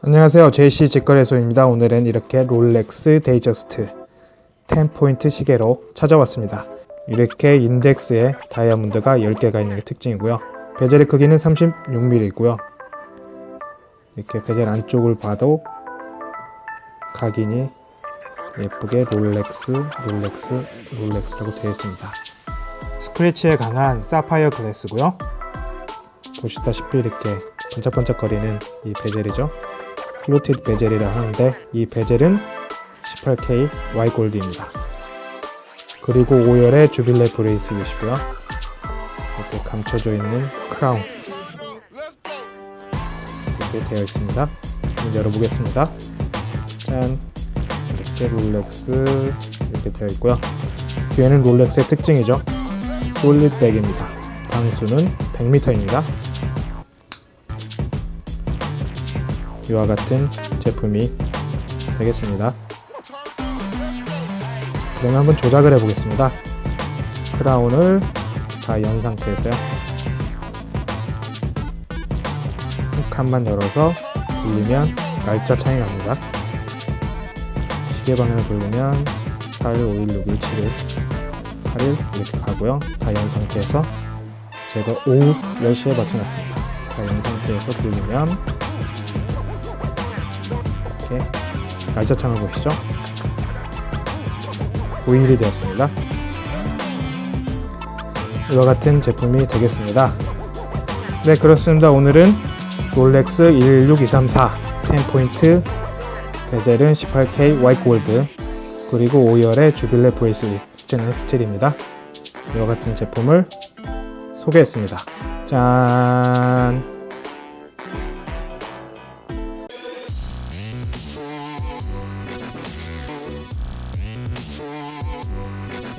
안녕하세요. JC 직거래소입니다. 오늘은 이렇게 롤렉스 데이저스트 10포인트 시계로 찾아왔습니다. 이렇게 인덱스에 다이아몬드가 10개가 있는 게 특징이고요. 베젤의 크기는 36mm이고요. 이렇게 베젤 안쪽을 봐도 각인이 예쁘게 롤렉스 롤렉스 롤렉스라고 되어 있습니다. 스크래치에 강한 사파이어 glass고요. 보시다시피 이렇게 반짝반짝거리는 이 베젤이죠 fluted 베젤이라 하는데 이 베젤은 18K Y 골드입니다. 그리고 5열의 Jubilee bracelet이고요. 이렇게 감춰져 있는 크라운 이렇게 되어 있습니다. 열어보겠습니다. 짠. 이렇게 롤렉스 이렇게 되어 있고요. 뒤에는 롤렉스의 특징이죠. 솔릿백입니다. 방수는 100m입니다 이와 같은 제품이 되겠습니다. 그러면 한번 조작을 해 보겠습니다. 크라운을 다 연 상태에서요. 한 칸만 열어서 돌리면 날짜 차이 납니다. 시계 방향을 돌리면 8, 5, 1, 6, 1, 7일 8일 이렇게 가고요. 다 연 상태에서 제가 오후 10시에 맞춰놨습니다. 다연 상태에서 돌리면 이렇게 날짜창을 보시죠. 5일이 되었습니다. 이와 같은 제품이 되겠습니다. 네 그렇습니다. 오늘은 롤렉스 16234 10포인트 베젤은 18K 화이트 골드 그리고 5열의 Jubilee bracelet 스틸입니다. 이와 같은 제품을 소개했습니다. 짠 Música